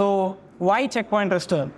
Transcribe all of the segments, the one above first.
So why checkpoint restore?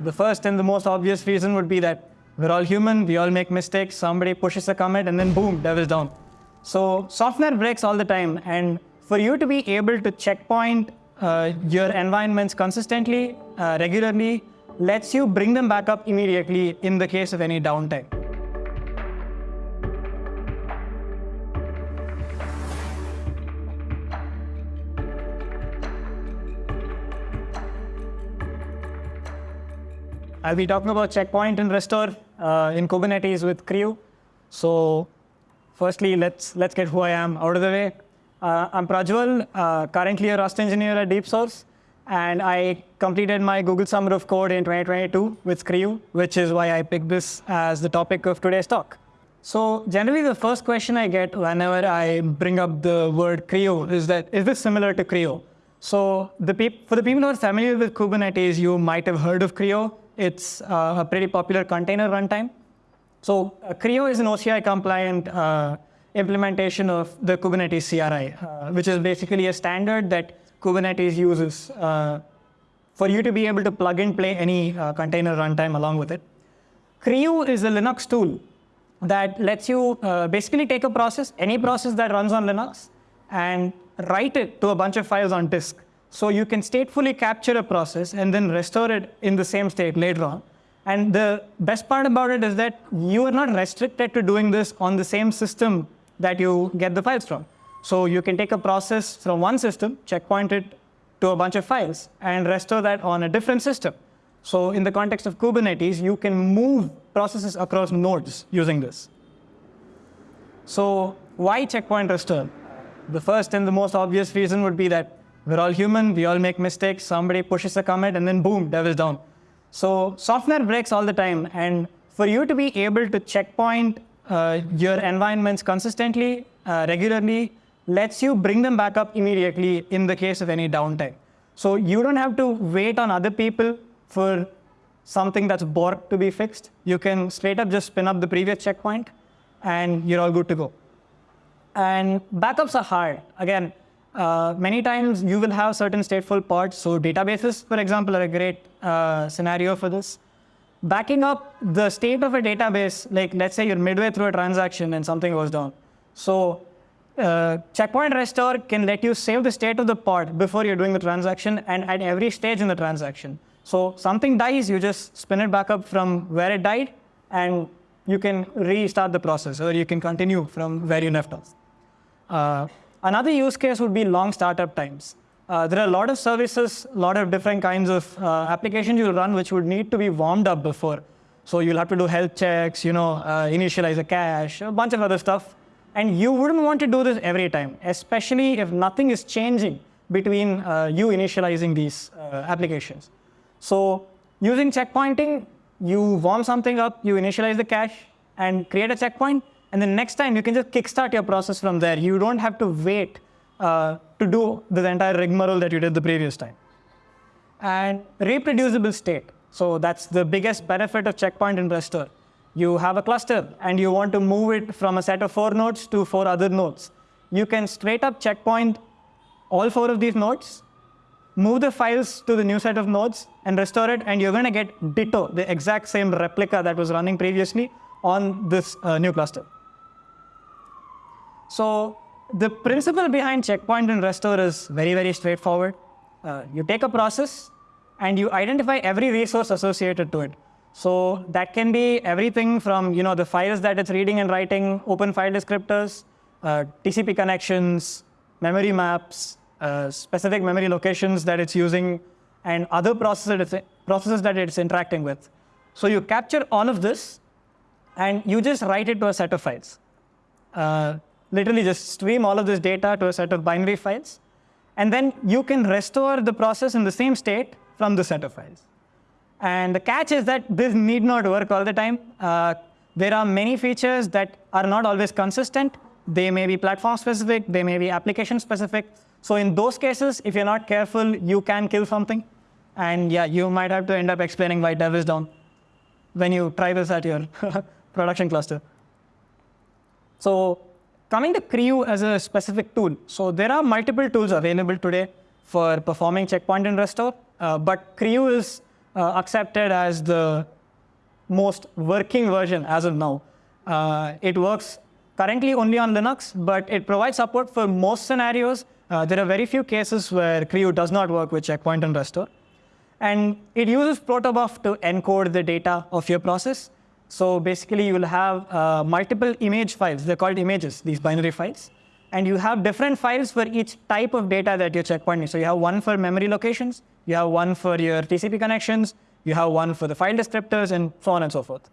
The first and the most obvious reason would be that we're all human, we all make mistakes, somebody pushes a commit and then boom, dev's down. So software breaks all the time and for you to be able to checkpoint uh, your environments consistently, uh, regularly, lets you bring them back up immediately in the case of any downtime. I'll be talking about checkpoint and restore uh, in Kubernetes with CRI-U. So firstly, let's, let's get who I am out of the way. Uh, I'm Prajwal, uh, currently a Rust engineer at DeepSource, and I completed my Google Summer of Code in 2022 with CRI-U, which is why I picked this as the topic of today's talk. So generally, the first question I get whenever I bring up the word CRI-U is that, is this similar to CRI-O? So the for the people who are familiar with Kubernetes, you might have heard of CRI-O. It's uh, a pretty popular container runtime. So uh, CRI-O is an OCI compliant uh, implementation of the Kubernetes CRI, uh, which is basically a standard that Kubernetes uses uh, for you to be able to plug and play any uh, container runtime along with it. CRI-U is a Linux tool that lets you basically take a process, any process that runs on Linux, and write it to a bunch of files on disk. So you can statefully capture a process and then restore it in the same state later on. And the best part about it is that you are not restricted to doing this on the same system that you get the files from. So you can take a process from one system, checkpoint it to a bunch of files, and restore that on a different system. So in the context of Kubernetes, you can move processes across nodes using this. So why checkpoint restore? The first and the most obvious reason would be that we're all human, we all make mistakes, somebody pushes a commit and then boom, dev's down. So software breaks all the time and for you to be able to checkpoint uh, your environments consistently, uh, regularly, lets you bring them back up immediately in the case of any downtime. So you don't have to wait on other people for something that's borked to be fixed. You can straight up just spin up the previous checkpoint and you're all good to go. And backups are hard. Again, uh, many times you will have certain stateful parts. So databases, for example, are a great uh, scenario for this. Backing up the state of a database, like let's say you're midway through a transaction and something goes down. So uh, checkpoint restore can let you save the state of the pod before you're doing the transaction and at every stage in the transaction. So something dies, you just spin it back up from where it died and you can restart the process or you can continue from where you left off. Another use case would be long startup times. Uh, there are a lot of services, a lot of different kinds of uh, applications you'll run which would need to be warmed up before. So you'll have to do health checks, you know, uh, initialize a cache, a bunch of other stuff. And you wouldn't want to do this every time, especially if nothing is changing between uh, you initializing these uh, applications. So using checkpointing, you warm something up, you initialize the cache, and create a checkpoint, and then next time, you can just kickstart your process from there. You don't have to wait uh, to do the entire rigmarole that you did the previous time. And reproducible state. So that's the biggest benefit of checkpoint and restore. You have a cluster, and you want to move it from a set of four nodes to four other nodes. You can straight up checkpoint all four of these nodes, move the files to the new set of nodes, and restore it, and you're going to get ditto, the exact same replica that was running previously on this uh, new cluster. So the principle behind checkpoint and restore is very, very straightforward. Uh, you take a process and you identify every resource associated to it. So that can be everything from you know the files that it's reading and writing, open file descriptors, uh, TCP connections, memory maps, uh, specific memory locations that it's using, and other processes, processes that it's interacting with. So you capture all of this, and you just write it to a set of files. Uh, literally just stream all of this data to a set of binary files. And then you can restore the process in the same state from the set of files. And the catch is that this need not work all the time. Uh, there are many features that are not always consistent. They may be platform specific, they may be application specific. So in those cases, if you're not careful, you can kill something. And yeah, you might have to end up explaining why dev is down when you try this at your production cluster. So Coming to CRI-U as a specific tool, so there are multiple tools available today for performing checkpoint and restore. uh, but CRI-U is uh, accepted as the most working version as of now. Uh, it works currently only on Linux, but it provides support for most scenarios. Uh, there are very few cases where CRI-U does not work with checkpoint and restore. And it uses protobuf to encode the data of your process. So basically, you will have uh, multiple image files. They're called images, these binary files. And you have different files for each type of data that you're checkpointing. So you have one for memory locations, you have one for your TCP connections, you have one for the file descriptors, and so on and so forth.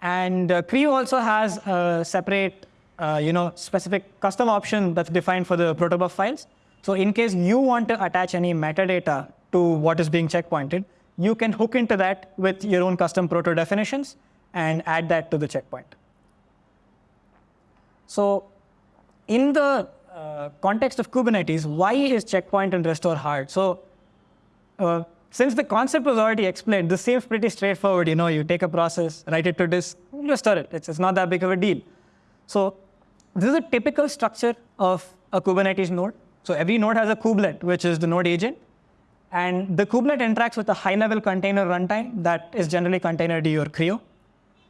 And uh, CRI-U also has a separate, uh, you know, specific custom option that's defined for the protobuf files. So in case you want to attach any metadata to what is being checkpointed, you can hook into that with your own custom proto definitions and add that to the checkpoint. So in the uh, context of Kubernetes, why is checkpoint and restore hard? So uh, since the concept was already explained, this seems pretty straightforward. You know, you take a process, write it to disk, restore it. It's, it's not that big of a deal. So this is a typical structure of a Kubernetes node. So every node has a kubelet, which is the node agent. And the kubelet interacts with a high-level container runtime that is generally containerd or CRI-O.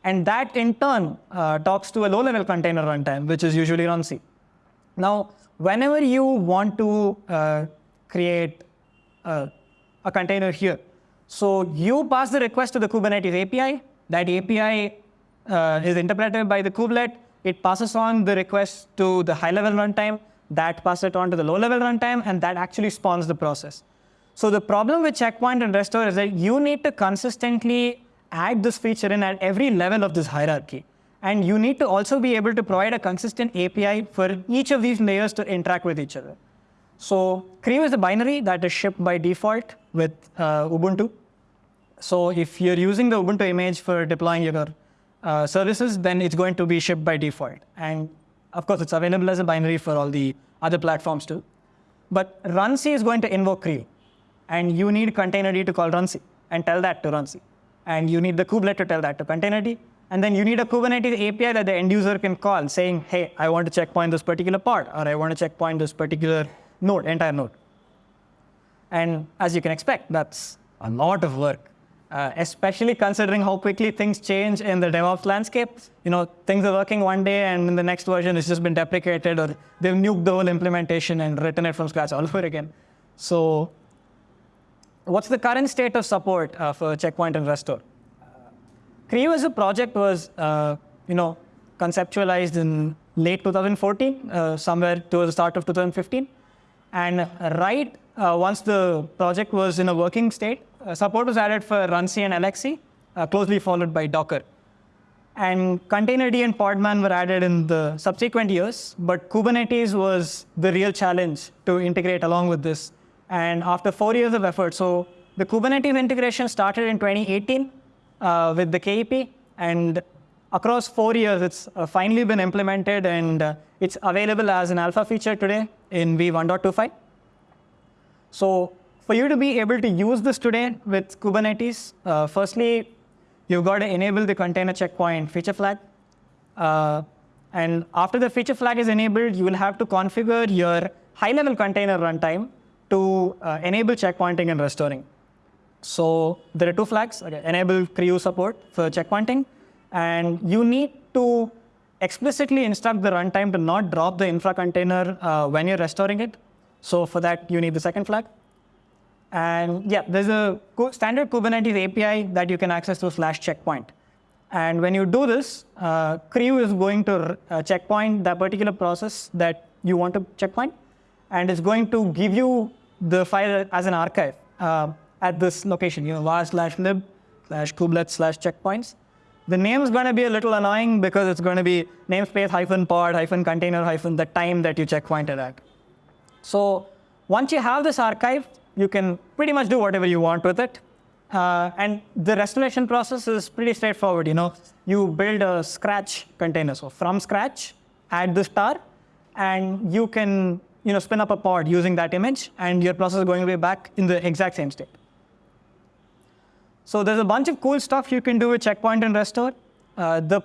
And that, in turn, uh, talks to a low-level container runtime, which is usually runC. Now, whenever you want to uh, create a, a, container here, so you pass the request to the Kubernetes API. That API uh, is interpreted by the kubelet. It passes on the request to the high-level runtime. That passes it on to the low-level runtime, and that actually spawns the process. So the problem with checkpoint and restore is that you need to consistently add this feature in at every level of this hierarchy. And you need to also be able to provide a consistent API for each of these layers to interact with each other. So CRI-U is a binary that is shipped by default with uh, Ubuntu. So if you're using the Ubuntu image for deploying your uh, services, then it's going to be shipped by default. And of course, it's available as a binary for all the other platforms too. But runC is going to invoke CRI-U. And you need containerd to call runC and tell that to runC. And you need the kubelet to tell that to containerd. And then you need a Kubernetes API that the end user can call saying, hey, I want to checkpoint this particular pod, or I want to checkpoint this particular node, entire node. And as you can expect, that's a lot of work, uh, especially considering how quickly things change in the DevOps landscape. You know, things are working one day and in the next version it's just been deprecated or they've nuked the whole implementation and written it from scratch all over again. So what's the current state of support uh, for checkpoint and restore? CRI-U as a project was, uh, you know, conceptualized in late 2014, uh, somewhere towards the start of 2015. And right uh, once the project was in a working state, support was added for runC and uh, closely followed by Docker. And Containerd and Podman were added in the subsequent years, but Kubernetes was the real challenge to integrate along with this. And after four years of effort, so the Kubernetes integration started in 2018, uh, with the KEP. And across four years, it's uh, finally been implemented and uh, it's available as an alpha feature today in v1.25. So for you to be able to use this today with Kubernetes, uh, firstly, you've got to enable the container checkpoint feature flag. Uh, and after the feature flag is enabled, you will have to configure your high-level container runtime to uh, enable checkpointing and restoring. So there are two flags, okay, enable CRI-U support for checkpointing, and you need to explicitly instruct the runtime to not drop the infra container uh, when you're restoring it. So for that, you need the second flag. And yeah, there's a standard Kubernetes API that you can access through slash checkpoint. And when you do this, uh, is going to uh, checkpoint that particular process that you want to checkpoint, and it's going to give you the file as an archive. Uh, at this location, you know, var slash lib slash kubelet slash checkpoints. The name is going to be a little annoying because it's going to be namespace hyphen pod hyphen container hyphen the time that you checkpointed at. So once you have this archive, you can pretty much do whatever you want with it. Uh, and the restoration process is pretty straightforward. You know, you build a scratch container. So from scratch, add the star, and you can you know, spin up a pod using that image, and your process is going to be back in the exact same state. So there's a bunch of cool stuff you can do with checkpoint and restore. Uh, the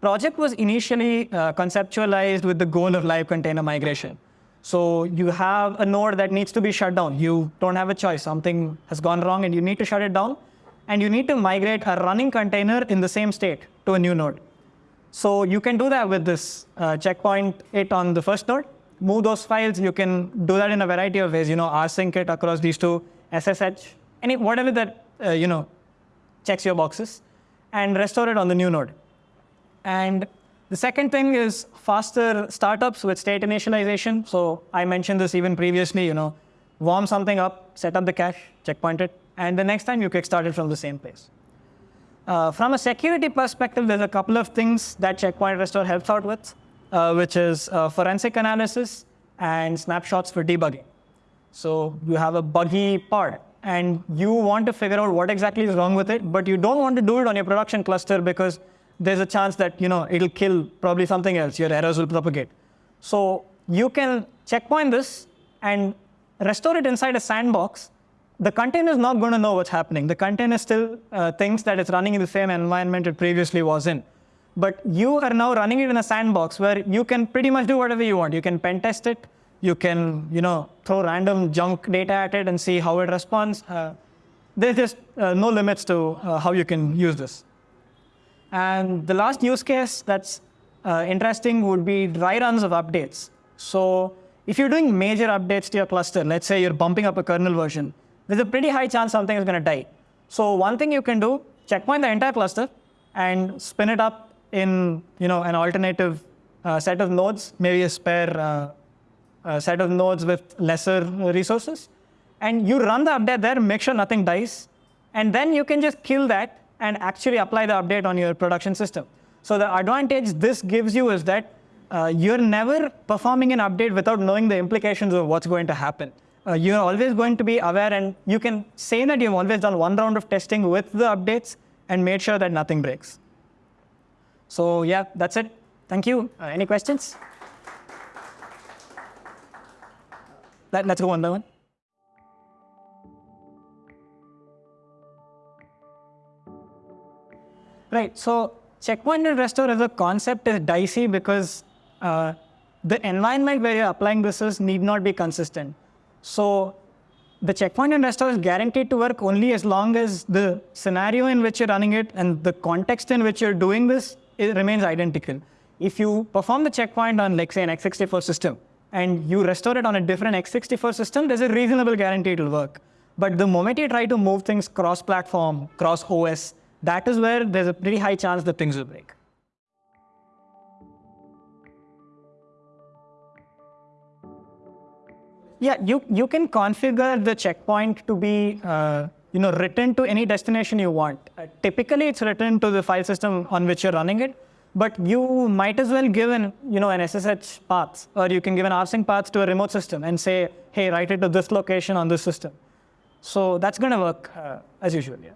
project was initially uh, conceptualized with the goal of live container migration. So you have a node that needs to be shut down. You don't have a choice. Something has gone wrong and you need to shut it down. And you need to migrate a running container in the same state to a new node. So you can do that with this uh, checkpoint it on the first node. Move those files. You can do that in a variety of ways. You know, rsync it across these two, SSH, any whatever that uh, you know checks your boxes, and restore it on the new node. And the second thing is faster startups with state initialization. So I mentioned this even previously, you know, warm something up, set up the cache, checkpoint it, and the next time you kickstart it from the same place. Uh, from a security perspective, there's a couple of things that Checkpoint Restore helps out with, which is uh, forensic analysis and snapshots for debugging. So you have a buggy pod, and you want to figure out what exactly is wrong with it, but you don't want to do it on your production cluster because there's a chance that you know it'll kill probably something else. Your errors will propagate. So you can checkpoint this and restore it inside a sandbox. The container is not going to know what's happening. The container still uh, thinks that it's running in the same environment it previously was in. But you are now running it in a sandbox where you can pretty much do whatever you want. You can pen test it. You can, you know, throw random junk data at it and see how it responds. Uh, there's just uh, no limits to uh, how you can use this. And the last use case that's uh, interesting would be dry runs of updates. So if you're doing major updates to your cluster, let's say you're bumping up a kernel version, there's a pretty high chance something is going to die. So one thing you can do, checkpoint the entire cluster and spin it up in you know, an alternative uh, set of nodes, maybe a spare uh, set of nodes with lesser resources. And you run the update there, make sure nothing dies. And then you can just kill that and actually apply the update on your production system. So the advantage this gives you is that uh, you're never performing an update without knowing the implications of what's going to happen. Uh, you're always going to be aware and you can say that you've always done one round of testing with the updates and made sure that nothing breaks. So yeah, that's it. Thank you. Uh, any questions? Let, let's go one by one. Right. So checkpoint and restore as a concept is dicey because uh, the environment where you're applying this is need not be consistent. So the checkpoint and restore is guaranteed to work only as long as the scenario in which you're running it and the context in which you're doing this it remains identical. If you perform the checkpoint on, like, say, an x64 system, and you restore it on a different x64 system, there's a reasonable guarantee it'll work. But the moment you try to move things cross-platform, cross-OS, that is where there's a pretty high chance that things will break. Yeah, you, you can configure the checkpoint to be uh, you know, written to any destination you want. Uh, typically, it's written to the file system on which you're running it, but you might as well give an, you know, an SSH path, or you can give an rsync path to a remote system and say, hey, write it to this location on this system. So that's going to work uh, as usual, yeah.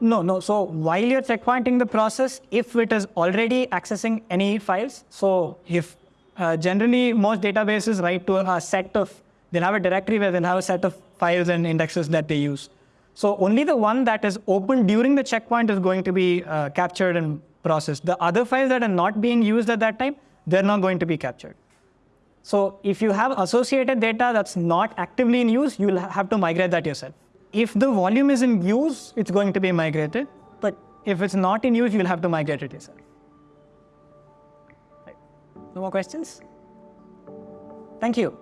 No, no. So while you're checkpointing the process, if it is already accessing any files, so if uh, generally most databases write to a set of, they'll have a directory where they'll have a set of files and indexes that they use. So only the one that is open during the checkpoint is going to be uh, captured and processed. The other files that are not being used at that time, they're not going to be captured. So if you have associated data that's not actively in use, you'll have to migrate that yourself if the volume is in use, it's going to be migrated. But if it's not in use, you'll have to migrate it yourself. Right. No more questions? Thank you.